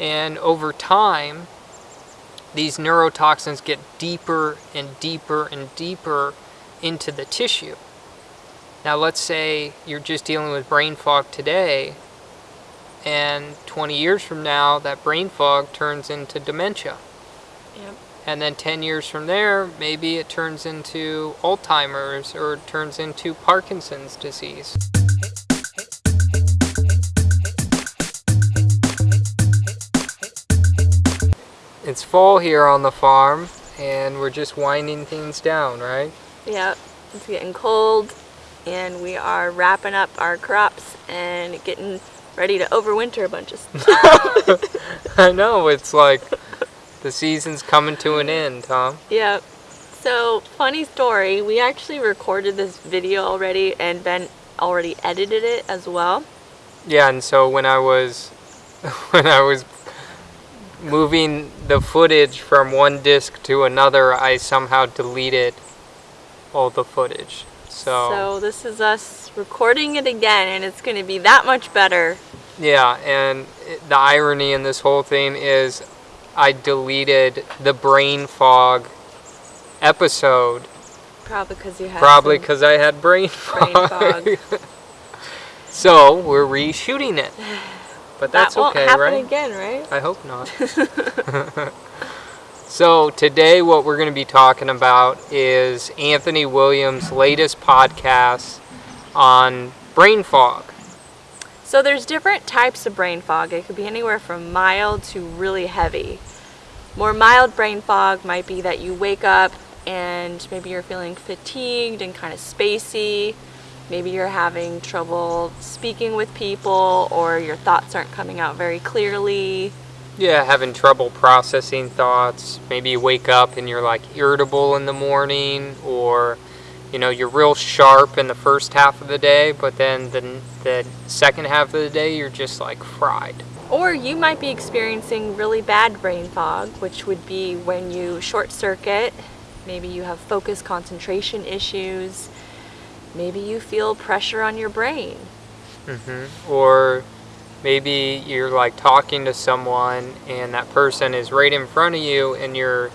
And over time, these neurotoxins get deeper and deeper and deeper into the tissue. Now let's say you're just dealing with brain fog today, and 20 years from now, that brain fog turns into dementia. Yep. And then 10 years from there, maybe it turns into Alzheimer's or it turns into Parkinson's disease. Fall here on the farm and we're just winding things down, right? Yep. It's getting cold and we are wrapping up our crops and getting ready to overwinter a bunch of stuff. I know, it's like the season's coming to an end, Tom. Yep. So, funny story, we actually recorded this video already and Ben already edited it as well. Yeah, and so when I was when I was moving the footage from one disc to another, I somehow deleted all the footage. So, So this is us recording it again and it's going to be that much better. yeah, and the irony in this whole thing is I deleted the brain fog episode Probably because you had probably because I had brain brain fog. fog. so we're reshooting it. But that's that won't okay, happen right? again, right? I hope not. so today what we're going to be talking about is Anthony Williams' latest podcast on brain fog. So there's different types of brain fog. It could be anywhere from mild to really heavy. More mild brain fog might be that you wake up and maybe you're feeling fatigued and kind of spacey. Maybe you're having trouble speaking with people or your thoughts aren't coming out very clearly. Yeah, having trouble processing thoughts. Maybe you wake up and you're like irritable in the morning or you know, you're real sharp in the first half of the day, but then the, the second half of the day you're just like fried. Or you might be experiencing really bad brain fog, which would be when you short circuit. Maybe you have focus concentration issues. Maybe you feel pressure on your brain. hmm Or maybe you're like talking to someone and that person is right in front of you and you're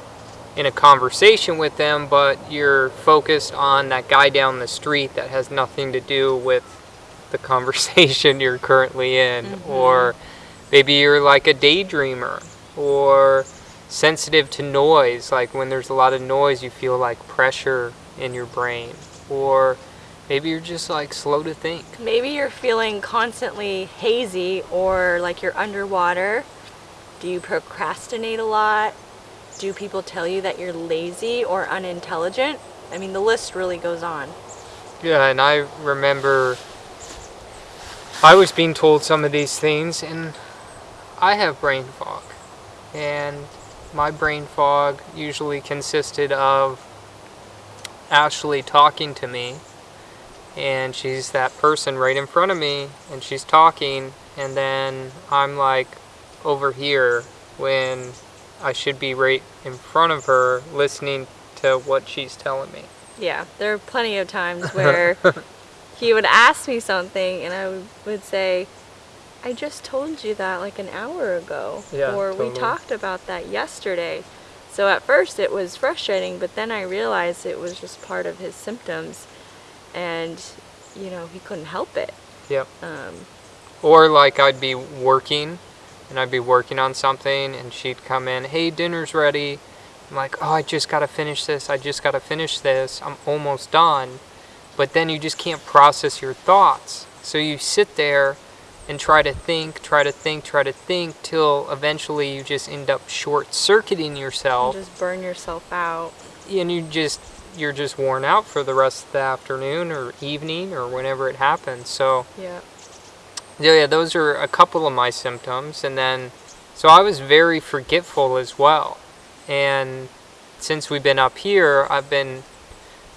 in a conversation with them, but you're focused on that guy down the street that has nothing to do with the conversation you're currently in. Mhm. Or maybe you're like a daydreamer or sensitive to noise. Like when there's a lot of noise, you feel like pressure in your brain. Or maybe you're just like slow to think. Maybe you're feeling constantly hazy or like you're underwater. Do you procrastinate a lot? Do people tell you that you're lazy or unintelligent? I mean, the list really goes on. Yeah, and I remember I was being told some of these things, and I have brain fog. And my brain fog usually consisted of Ashley talking to me, and she's that person right in front of me, and she's talking, and then I'm like over here when I should be right in front of her listening to what she's telling me. Yeah, there are plenty of times where he would ask me something and I would- say, I just told you that like an hour ago. Yeah, or we talked about that yesterday. So at first it was frustrating, but then I realized it was just part of his symptoms and, you know, he couldn't help it. Yep. Um, Or like I'd be working and I'd be working on something and she'd come in, hey, dinner's ready. I'm like, oh, I just got to finish this. I just got to finish this. I'm almost done. But then you just can't process your thoughts. So you sit there and try to think, try to think, try to think till eventually you just end up short circuiting yourself just burn yourself out. and you just you're just worn out for the rest of the afternoon or evening or whenever it happens. So Yeah. yeah, yeah, those are a couple of my symptoms. And then, so I was very forgetful as well. And since we've been up here, I've been,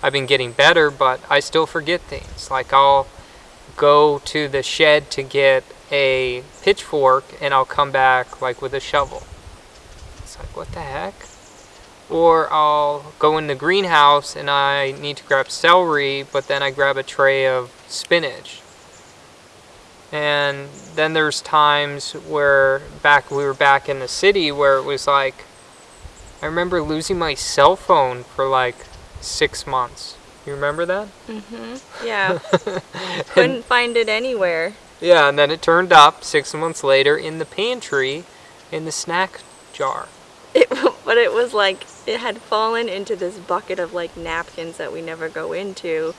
I've been getting better, but I still forget things. Like I'll go to the shed to get a pitchfork and I'll come back like with a shovel. It's like, what the heck? Or I'll go in the greenhouse and I need to grab celery, but then I grab a tray of spinach And then there's times where back we were back in the city where it was like I remember losing my cell phone for like six months. You remember that? Mm-hmm. Yeah. Couldn't find it anywhere. Yeah, and then it turned up six months later in the pantry in the snack jar. It, but it was like it had fallen into this bucket of like napkins that we never go into.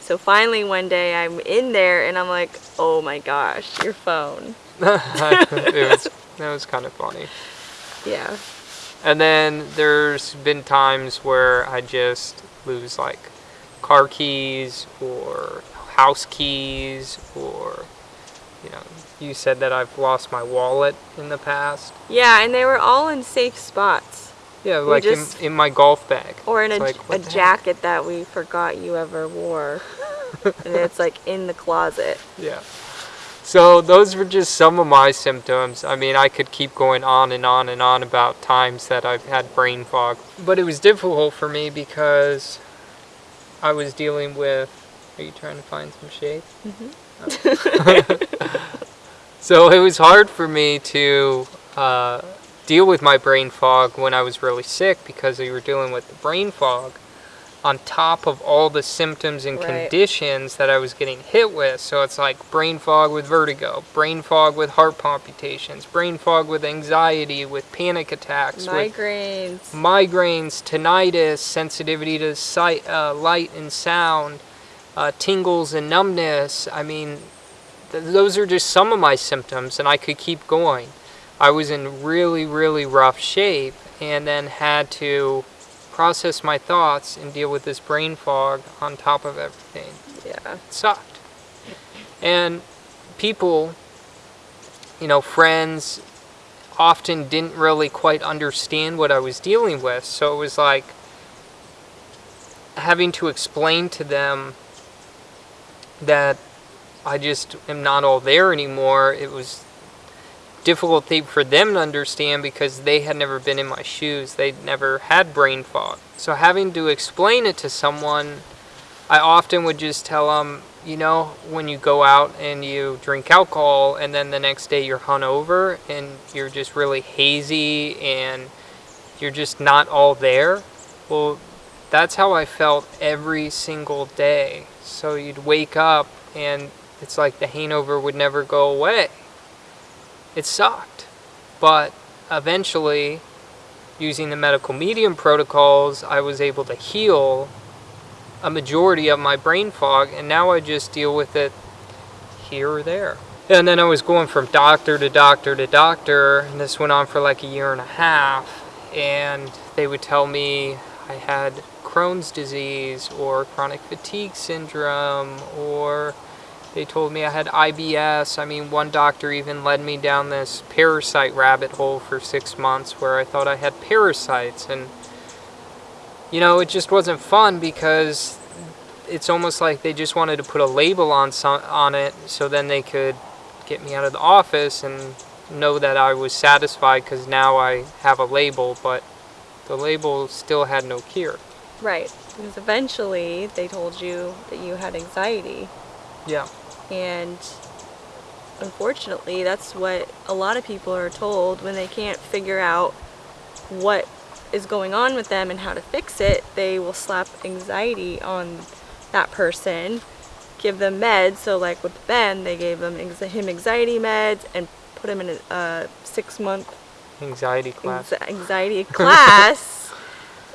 So finally one day I'm in there and I'm like, oh my gosh, your phone. it was that was kind of funny. Yeah. And then there's been times where I just lose like car keys or house keys or you know, you said that I've lost my wallet in the past. Yeah, and they were all in safe spots. Yeah, We like just- in, in my golf bag. Or in a, like, a the heck? jacket that we forgot you ever wore. and it's like in the closet. Yeah. So those were just some of my symptoms. I mean, I could keep going on and on and on about times that I've had brain fog. But it was difficult for me because I was dealing with. Are you trying to find some shade? Mhm. so it was hard for me to uh, deal with my brain fog when I was really sick because we were dealing with the brain fog on top of all the symptoms and Right. conditions that I was getting hit with. So it's like brain fog with vertigo, brain fog with heart palpitations, brain fog with anxiety, with panic attacks, with Migraines. migraines, tinnitus, sensitivity to sight, uh, light and sound, uh, tingles and numbness. I mean, th- those are just some of my symptoms, and I could keep going. I was in really, really rough shape, and then had to process my thoughts and deal with this brain fog on top of everything Yeah. It sucked. And people, you know, friends often didn't really quite understand what I was dealing with. So it was like having to explain to them that I just am not all there anymore. It was difficult thing for them to understand because they had never been in my shoes. They'd never had brain fog. So having to explain it to someone I often would just tell them, you know, when you go out and you drink alcohol and then the next day you're hungover and you're just really hazy and you're just not all there. Well, that's how I felt every single day. So you'd wake up and it's like the hangover would never go away. It sucked. But eventually, using the medical medium protocols, I was able to heal a majority of my brain fog, and now I just deal with it here or there. And then I was going from doctor to doctor to doctor, and this went on for like a year and a half. And they would tell me I had Crohn's disease or chronic fatigue syndrome, or they told me I had IBS. I mean, one doctor even led me down this parasite rabbit hole for six months where I thought I had parasites. And you know, it just wasn't fun because it's almost like they just wanted to put a label on some, on it so then they could get me out of the office and know that I was satisfied because now I have a label, but the label still had no cure. Right. Because eventually they told you that you had anxiety. Yeah. And unfortunately, that's what a lot of people are told when they can't figure out what is going on with them and how to fix it. They will slap anxiety on that person, give them meds. So, like with Ben, they gave them him anxiety meds and put him in a uh, six month Anxiety class. anxiety class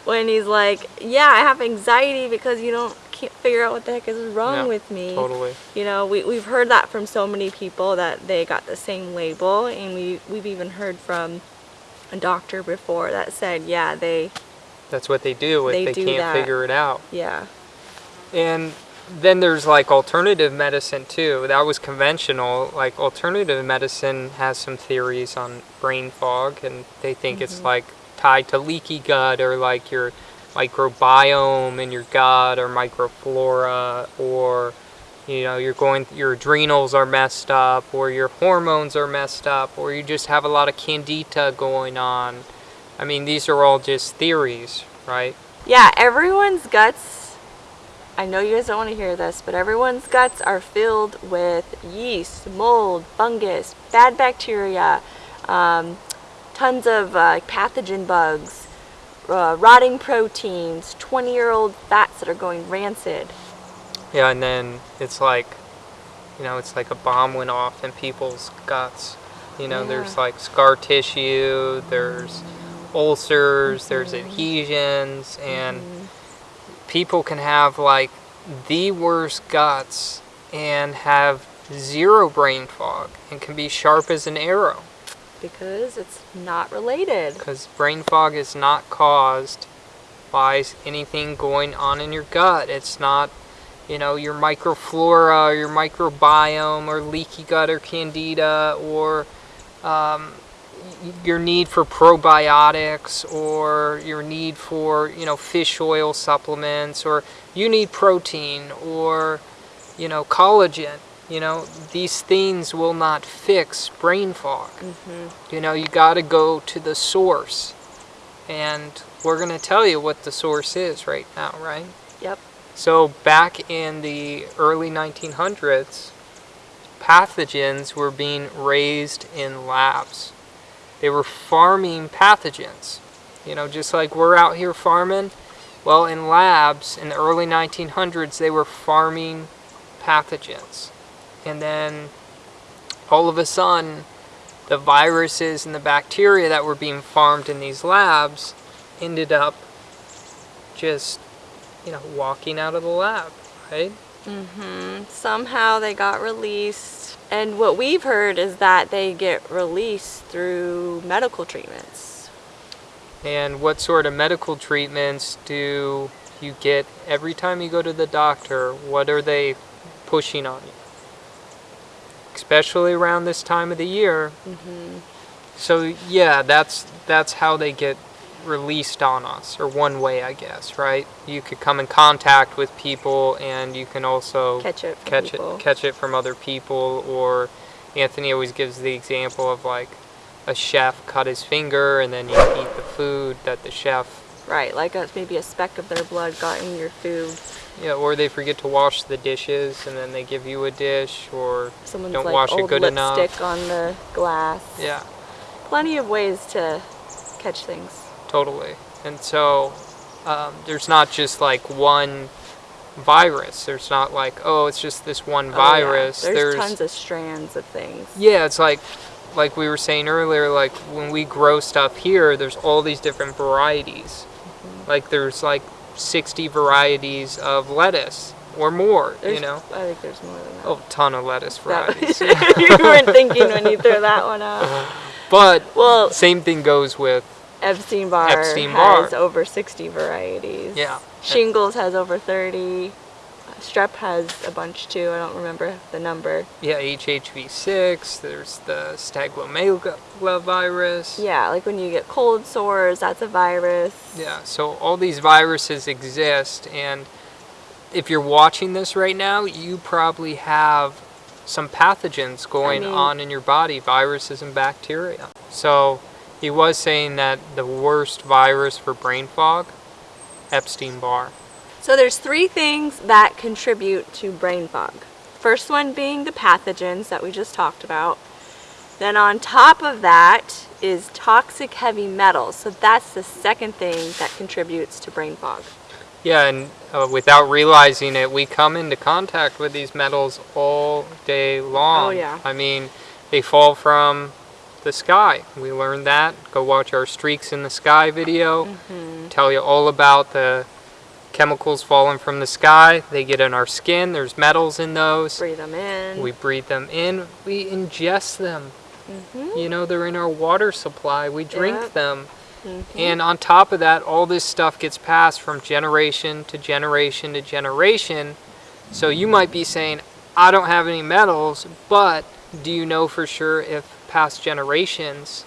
when he's like, "Yeah, I have anxiety because you don't can't figure out what the heck is wrong Yeah, with me." Totally. You know, we we've heard that from so many people that they got the same label, and we we've even heard from a doctor before that said, "Yeah, they That's what they do if They they, do can't that. figure it out. yeah And then there's like alternative medicine too. That was conventional. Like alternative medicine has some theories on brain fog, and they think it's mm-hmm. like tied to leaky gut or like your microbiome in your gut or microflora or you know you're going your adrenals are messed up or your hormones are messed up or you just have a lot of candida going on. I mean these are all just theories, right? yeah everyone's guts I know you guys don't want to hear this, but everyone's guts are filled with yeast, mold, fungus, bad bacteria, um, tons of uh, pathogen bugs, uh, rotting proteins, 20 year old fats that are going rancid. Yeah, and then it's like, you know, it's like a bomb went off in people's guts. You know, there's like scar tissue, there's ulcers, there's Mm-hmm. adhesions, and people can have like the worst guts and have zero brain fog and can be sharp as an arrow Because it's not related. because brain fog is not caused by anything going on in your gut. It's not, you know, your microflora or your microbiome or leaky gut or candida or um, your need for probiotics or your need for, you know, fish oil supplements or you need protein or, you know, collagen. You know, these things will not fix brain fog. Mm-hmm. You know, you got to go to the source. And we're going to tell you what the source is right now, right? Yep. So, back in the early 1900s, pathogens were being raised in labs. They were farming pathogens. You know, just like we're out here farming. Well, in labs in the early 1900s, they were farming pathogens. And then all of a sudden, the viruses and the bacteria that were being farmed in these labs ended up just, you know, walking out of the lab, right? mm hmm Somehow they got released. And what we've heard is that they get released through medical treatments. And what sort of medical treatments do you get every time you go to the doctor? What are they pushing on you? Especially around this time of the year. Mm-hmm. So yeah, that's that's how they get released on us, or one way, I guess, right? You could come in contact with people, and you can also Catch it from catch people. it catch it from other people. Or Anthony always gives the example of like a chef cut his finger, and then you eat the food that the chef Right, like a, maybe a speck of their blood got in your food. Yeah, or they forget to wash the dishes and then they give you a dish, or Someone's don't like wash it old good enough. lipstick on the glass. Yeah, Plenty of ways to catch things. totally. And so um, there's not just like one virus. There's not like, oh, it's just this one Oh, yeah. virus. There's, tons of strands of things. Yeah, it's like like we were saying earlier, like when we grow stuff here, there's all these different varieties. Like there's like 60 varieties of lettuce or more, There's, you know. I think there's more than that. Oh, ton of lettuce varieties. you weren't thinking when you threw that one out. but Well, same thing goes with Epstein Barr Epstein-Barr. has over 60 varieties. Yeah. Shingles has over 30. Strep has a bunch too. I don't remember the number. yeah HHV6. There's the cytomegalovirus. Yeah, like when you get cold sores, that's a virus. Yeah, so all these viruses exist, and if you're watching this right now, you probably have some pathogens going mean- on in your body, viruses and bacteria. So he was saying that the worst virus for brain fog, Epstein Barr. So there's three things that contribute to brain fog. First one being the pathogens that we just talked about. Then on top of that is toxic heavy metals. So that's the second thing that contributes to brain fog. Yeah, and uh, without realizing it, we come into contact with these metals all day long. Oh, yeah. I mean, they fall from the sky. We learned that. Go watch our Streaks in the Sky video. Mm-hmm. Tell you all about the chemicals falling from the sky. They get in our skin. There's metals in those. Breathe them in. We breathe them in. We ingest them. Mhm. You know, they're in our water supply. We drink Yep. them. Mhm. And on top of that, all this stuff gets passed from generation to generation to generation. So you might be saying, I don't have any metals, but do you know for sure if past generations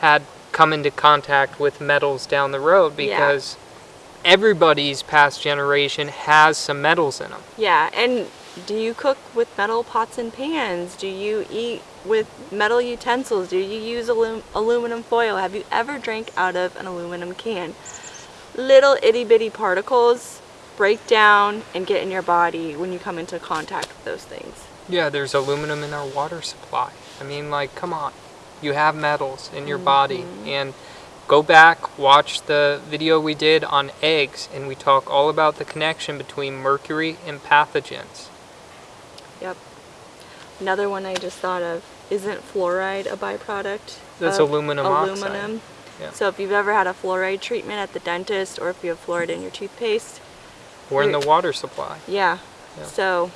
had come into contact with metals down the road? Yeah. Everybody's past generation has some metals in them. Yeah, and do you cook with metal pots and pans? Do you eat with metal utensils? Do you use alum- aluminum foil? Have you ever drank out of an aluminum can? Little itty bitty particles break down and get in your body when you come into contact with those things. Yeah, there's aluminum in our water supply. I mean, like, come on. You have metals in your body. Mm-hmm. And go back, watch the video we did on eggs, and we talk all about the connection between mercury and pathogens. Yep. Another one I just thought of isn't fluoride a byproduct? That's aluminum oxide. aluminum? Yeah. So if you've ever had a fluoride treatment at the dentist or if you have fluoride in your toothpaste, Or in the water supply. yeah. Yeah. So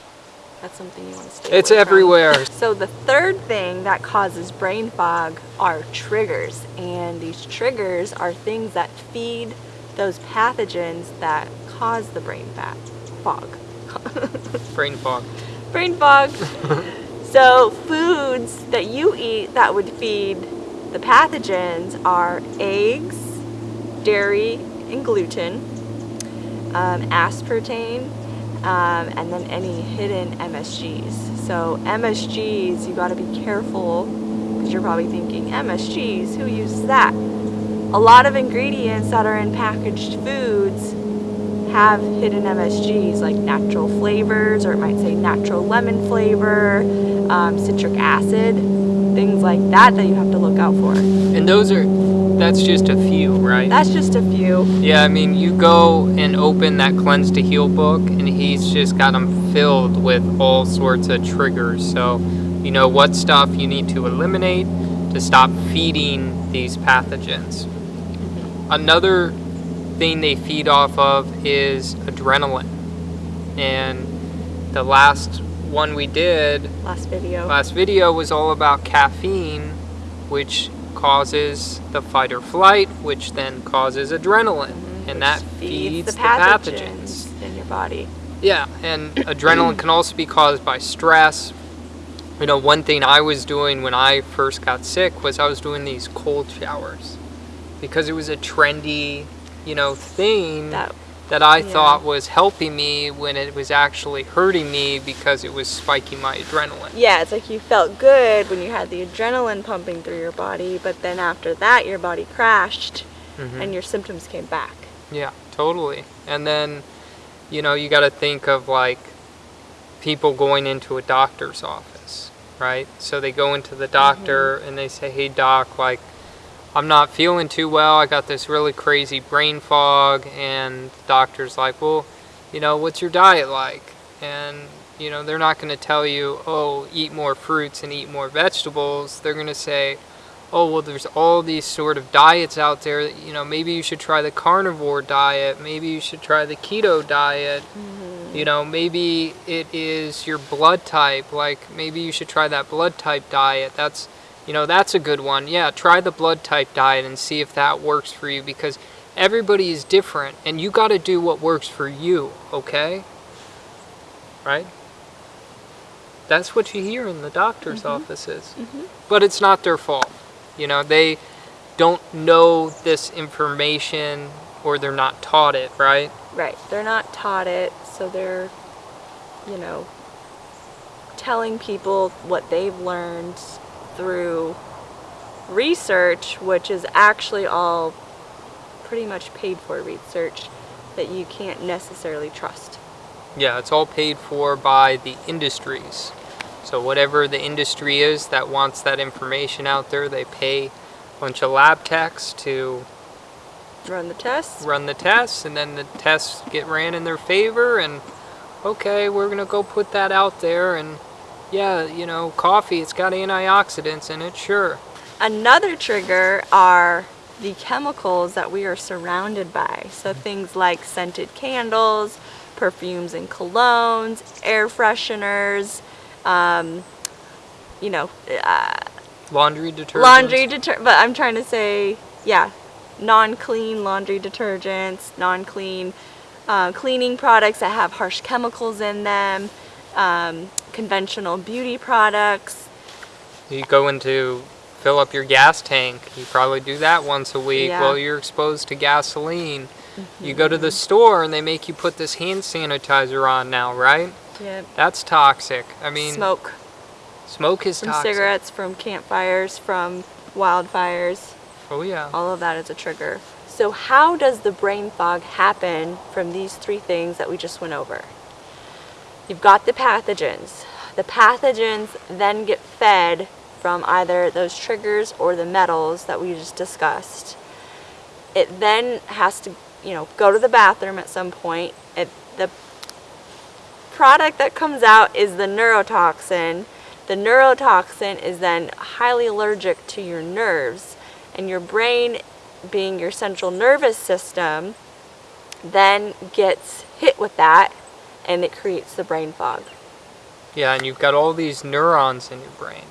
that's something you want to stay It's away from. everywhere. So the third thing that causes brain fog are triggers, and these triggers are things that feed those pathogens that cause the brain fat fog. Brain fog. brain fog. so foods that you eat that would feed the pathogens are eggs, dairy, and gluten, um, aspartame, um, and then any hidden MSGs. So MSGs, you got to be careful because you're probably thinking MSGs, who uses that? A lot of ingredients that are in packaged foods have hidden MSGs like natural flavors, or it might say natural lemon flavor, um, citric acid, things like that that you have to look out for. And those are, that's just a few, right? That's just a few. Yeah, I mean, you go and open that Cleanse to Heal book, and he's just got them filled with all sorts of triggers. So, you know what stuff you need to eliminate to stop feeding these pathogens. Mm-hmm. Another thing they feed off of is adrenaline. And the last one we did Last video. Last video was all about caffeine, which causes the fight or flight, which then causes adrenaline, mhm, and which that feeds, the, pathogens, pathogens. in your body. Yeah, and adrenaline can also be caused by stress. You know, one thing I was doing when I first got sick was I was doing these cold showers because it was a trendy, you know, thing That that I yeah. thought was helping me when it was actually hurting me because it was spiking my adrenaline. yeah, it's like you felt good when you had the adrenaline pumping through your body, but then after that your body crashed Mhm. and your symptoms came back. Yeah, totally. And then, you know, you got to think of like people going into a doctor's office, right? So they go into the doctor and they say, "Hey doc, like I'm not feeling too well. I got this really crazy brain fog." And the doctor's like, "Well, you know, what's your diet like?" And you know, they're not going to tell you, "Oh, eat more fruits and eat more vegetables." They're going to say, oh well there's all these sort of diets out there that, you know maybe you should try the carnivore diet maybe you should try the keto diet mm-hmm. you know maybe it is your blood type like maybe you should try that blood type diet that's you know that's a good one yeah try the blood type diet and see if that works for you because everybody is different and you got to do what works for you okay right that's what you hear in the doctor's mm-hmm. offices mm-hmm. but it's not their fault. You know, they don't know this information or they're not taught it, right? Right. They're not taught it, so they're, you know, telling people what they've learned through research, which is actually all pretty much paid for research that you can't necessarily trust. Yeah, it's all paid for by the industries. So whatever the industry is that wants that information out there, they pay a bunch of lab techs to Run the tests. run the tests and then the tests get ran in their favor and okay, we're going to go put that out there and yeah, you know, coffee, it's got antioxidants in it, sure. Another trigger are the chemicals that we are surrounded by. So things like scented candles, perfumes and colognes, air fresheners, um, you know, uh, Laundry detergent. laundry deter. But I'm trying to say, yeah, non-clean laundry detergents, non-clean uh, cleaning products that have harsh chemicals in them, um, conventional beauty products. You go into fill up your gas tank. You probably do that once a week. Yeah. Well, you're exposed to gasoline. You go to the mm-hmm. store and they make you put this hand sanitizer on now, right? Yeah, That's toxic. I mean, smoke, smoke is from toxic. cigarettes, from campfires, from wildfires. Oh yeah. All of that is a trigger. So how does the brain fog happen from these three things that we just went over? You've got the pathogens. The pathogens then get fed from either those triggers or the metals that we just discussed. It then has to, you know, go to the bathroom at some point. It, the product that comes out is the neurotoxin. The neurotoxin is then highly allergic to your nerves, and your brain, being your central nervous system, then gets hit with that and it creates the brain fog. Yeah, and you've got all these neurons in your brain.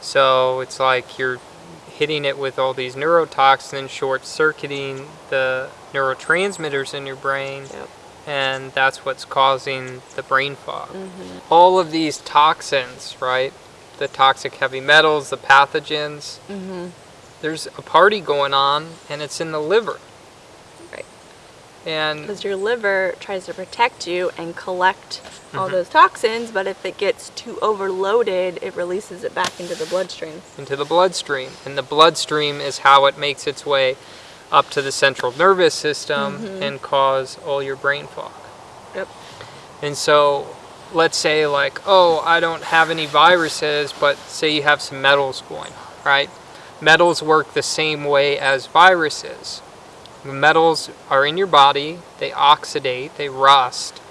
So it's like you're hitting it with all these neurotoxins, short circuiting the neurotransmitters in your brain, Yep. and that's what's causing the brain fog. All of these toxins, right? The toxic heavy metals, the pathogens, Mm-hmm. there's a party going on, and it's in the liver. And Because your liver tries to protect you and collect all Mhm. those toxins, but if it gets too overloaded, it releases it back into the bloodstream. into the bloodstream. And the bloodstream is how it makes its way up to the central nervous system and cause all your brain fog. Yep. And so, let's say, like, oh, I don't have any viruses, but say you have some metals going, right? Metals work the same way as viruses. The metals are in your body, they oxidate, they rust,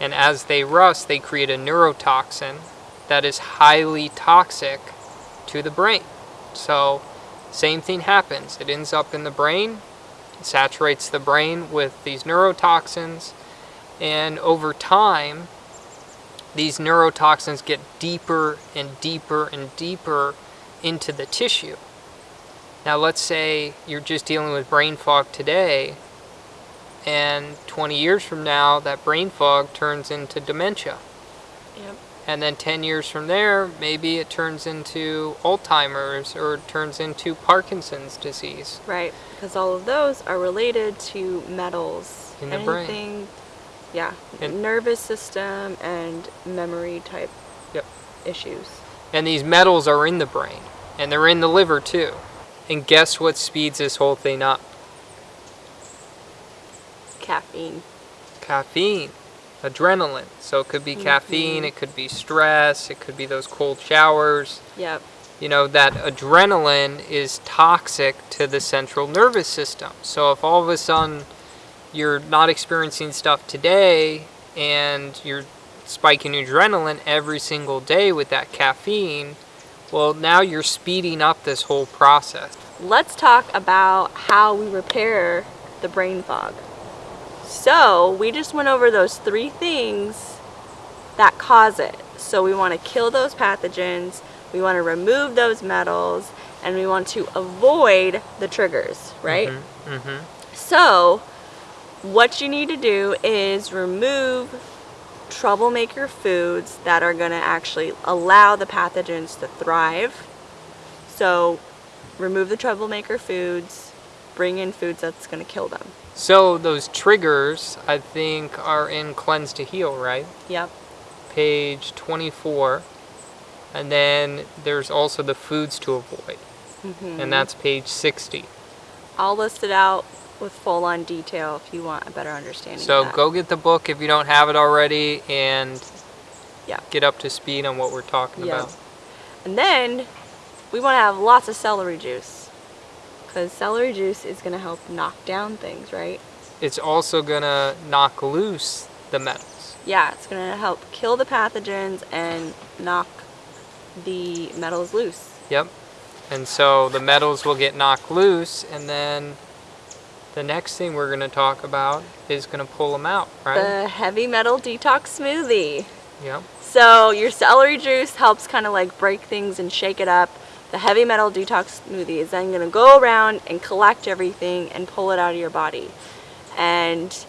and as they rust, they create a neurotoxin that is highly toxic to the brain. So, same thing happens. It ends up in the brain, it saturates the brain with these neurotoxins, and over time, these neurotoxins get deeper and deeper and deeper into the tissue. Now, let's say you're just dealing with brain fog today, and 20 years from now, that brain fog turns into dementia. Yep. And then 10 years from there, maybe it turns into Alzheimer's or it turns into Parkinson's disease. Right. Because all of those are related to metals. In the brain. Yeah. And- nervous system and memory type Yep. issues. And these metals are in the brain, and they're in the liver too. And guess what speeds this whole thing up? Caffeine. Caffeine, adrenaline. So it could be mm-hmm. caffeine, it could be stress, it could be those cold showers. Yep. you know, that adrenaline is toxic to the central nervous system. So if all of a sudden you're not experiencing stuff today and you're spiking adrenaline every single day with that caffeine, well, now you're speeding up this whole process. Let's talk about how we repair the brain fog. So, we just went over those three things that cause it. So, we want to kill those pathogens, we want to remove those metals, and we want to avoid the triggers, right? Mm-hmm. So, what you need to do is remove troublemaker foods that are going to actually allow the pathogens to thrive. So, remove the troublemaker foods, bring in foods that's going to kill them. So those triggers, I think, are in Cleanse to Heal, right? Yep. Page 24. And then there's also the foods to avoid, Mm-hmm. and that's page 60. I'll list it out with full on detail if you want a better understanding. So go get the book if you don't have it already and Yeah. get up to speed on what we're talking Yeah. about. And then we want to have lots of celery juice. Because celery juice is going to help knock down things, right? It's also gonna knock loose the metals. Yeah, it's going to help kill the pathogens and knock the metals loose. Yep. And so the metals will get knocked loose, and then the next thing we're gonna talk about is gonna pull them out, right? The heavy metal detox smoothie. Yep. So your celery juice helps kind of like break things and shake it up. The heavy metal detox smoothie is then going to go around and collect everything and pull it out of your body. And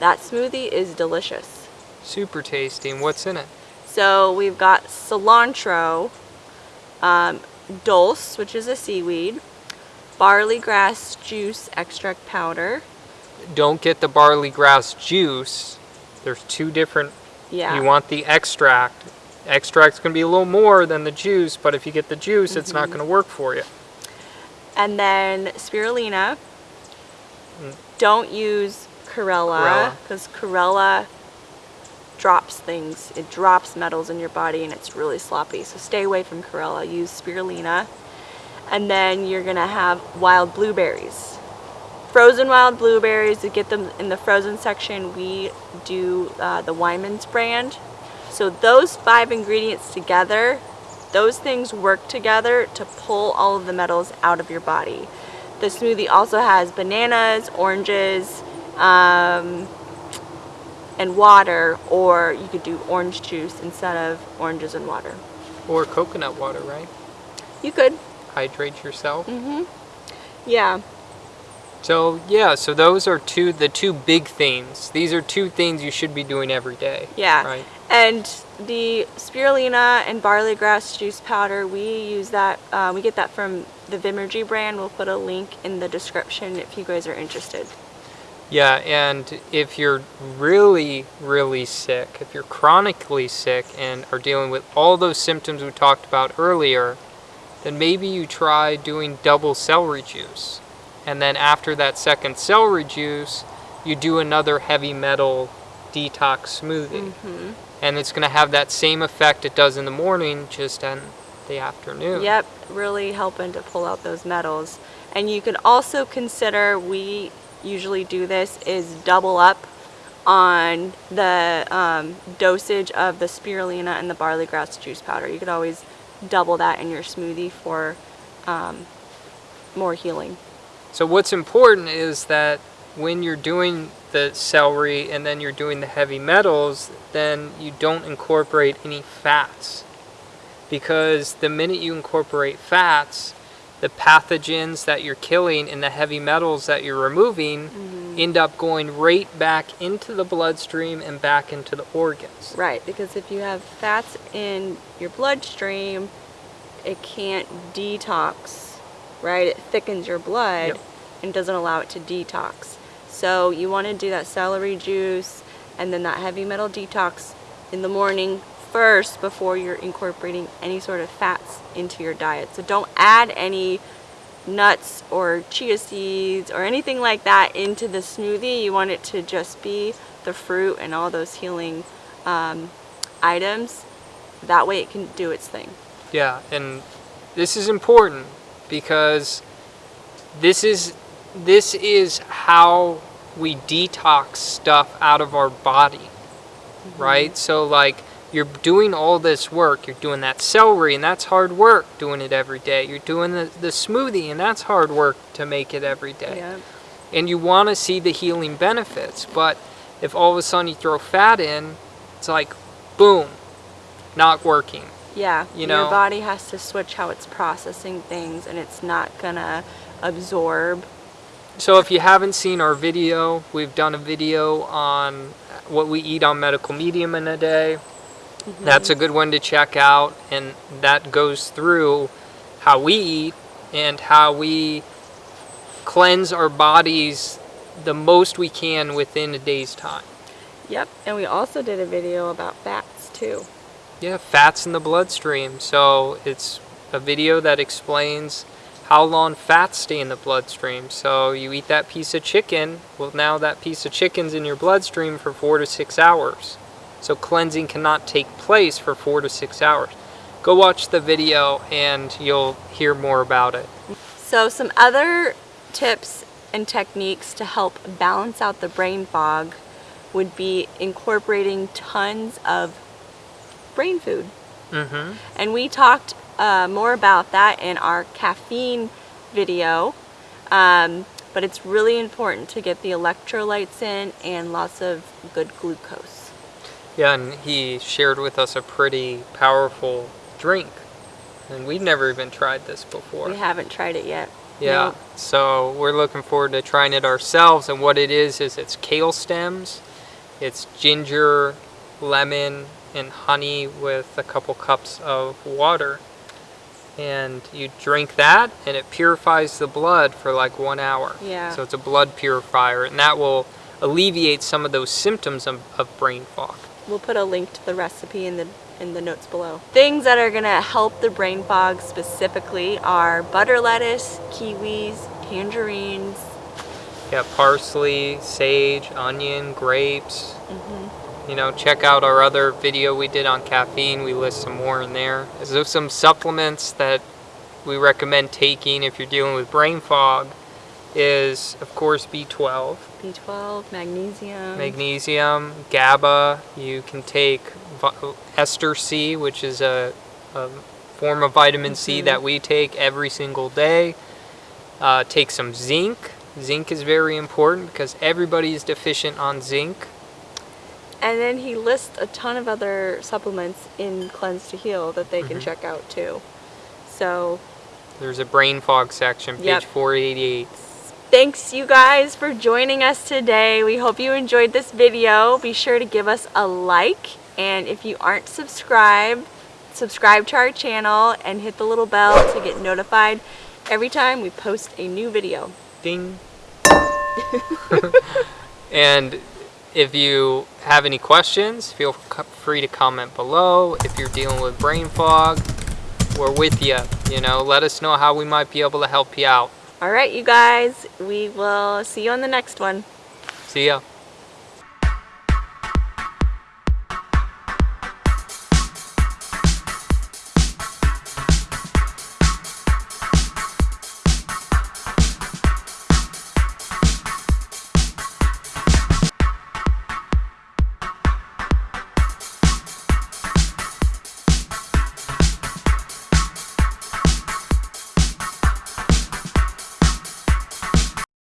that smoothie is delicious. Super tasty. And what's in it? So we've got cilantro, um, dulse, which is a seaweed, barley grass juice extract powder. Don't get the barley grass juice. There's two different Yeah. You want the extract. Extract's going to be a little more than the juice, but if you get the juice, it's Mm-hmm. not going to work for you. And then spirulina. Mm. Don't use Chlorella. because chlorella drops things. It drops metals in your body and it's really sloppy. So stay away from chlorella. Use spirulina. And then you're gonna have wild blueberries. Frozen wild blueberries, to get them in the frozen section, we do uh, the Wyman's brand. So those five ingredients together, those things work together to pull all of the metals out of your body. The smoothie also has bananas, oranges, um, and water, or you could do orange juice instead of oranges and water. Or coconut water, right? You could. Hydrate yourself. Mm-hmm. Yeah. So yeah, so those are two the two big things. These are two things you should be doing every day. Yeah. Right. And the spirulina and barley grass juice powder, we use that. Uh, we get that from the Vimergy brand. We'll put a link in the description if you guys are interested. Yeah, and if you're really, really sick, if you're chronically sick and are dealing with all those symptoms we talked about earlier, then maybe you try doing double celery juice. And then after that second celery juice, you do another heavy metal detox smoothie. Mm-hmm. And it's going to have that same effect it does in the morning, just in the afternoon. Yep, really helping to pull out those metals. And you can also consider, we usually do this, is double up on the um, dosage of the spirulina and the barley grass juice powder. You could always double that in your smoothie for um, more healing. So what's important is that when you're doing the celery and then you're doing the heavy metals, then you don't incorporate any fats. Because the minute you incorporate fats, the pathogens that you're killing and the heavy metals that you're removing mm-hmm. end up going right back into the bloodstream and back into the organs. Right, because if you have fats in your bloodstream, it can't detox, right? It thickens your blood Yep. and doesn't allow it to detox. So you want to do that celery juice and then that heavy metal detox in the morning first before you're incorporating any sort of fats into your diet. So don't add any nuts or chia seeds or anything like that into the smoothie. You want it to just be the fruit and all those healing um, items. That way it can do its thing. Yeah, and this is important because this is this is how we detox stuff out of our body. Mm-hmm. Right? So like you're doing all this work, you're doing that celery and that's hard work doing it every day. You're doing the, the smoothie and that's hard work to make it every day. Yeah. And you want to see the healing benefits, but if all of a sudden you throw fat in, it's like boom, not working. Yeah. You know- Your body has to switch how it's processing things and it's not gonna absorb. So if you haven't seen our video, we've done a video on what we eat on medical medium in a day. Mm-hmm. That's a good one to check out and that goes through how we eat and how we cleanse our bodies the most we can within a day's time. Yep. And we also did a video about fats too. Yeah, fats in the bloodstream. So it's a video that explains how long fats stay in the bloodstream. So you eat that piece of chicken, well now that piece of chicken's in your bloodstream for four to six hours. So cleansing cannot take place for four to six hours. Go watch the video and you'll hear more about it. So some other tips and techniques to help balance out the brain fog would be incorporating tons of brain food. Mm-hmm. And we talked uh, more about that in our caffeine video. Um, but it's really important to get the electrolytes in and lots of good glucose. Yeah, and he shared with us a pretty powerful drink. And we've never even tried this before. We haven't tried it yet. Yeah, Nope. so we're looking forward to trying it ourselves. And what it is, is it's kale stems, it's ginger, lemon, and honey with a couple cups of water. And you drink that, and it purifies the blood for like one hour. Yeah. So it's a blood purifier, and that will alleviate some of those symptoms of, of brain fog. We'll put a link to the recipe in the in the notes below. Things that are gonna help the brain fog specifically are butter lettuce, kiwis, tangerines. Yeah, parsley, sage, onion, grapes. Mm-hmm. You know, check out our other video we did on caffeine. We list some more in there. So some supplements that we recommend taking if you're dealing with brain fog is, of course, B12, B12, magnesium. magnesium, GABA. You can take ester C, which is a, a form of vitamin C that we take every single day. Uh, take some zinc. Zinc is very important because everybody is deficient on zinc. And then he lists a ton of other supplements in Cleanse to Heal that they can mm-hmm. check out too. So There's a brain fog section, page Yep. 488. thanks you guys for joining us today. We hope you enjoyed this video. Be sure to give us a like. And if you aren't subscribed, subscribe to our channel and hit the little bell to get notified every time we post a new video. Ding. and if you have any questions, feel free to comment below. If you're dealing with brain fog, we're with you. You know, let us know how we might be able to help you out. All right, you guys, we will see you on the next one. See ya.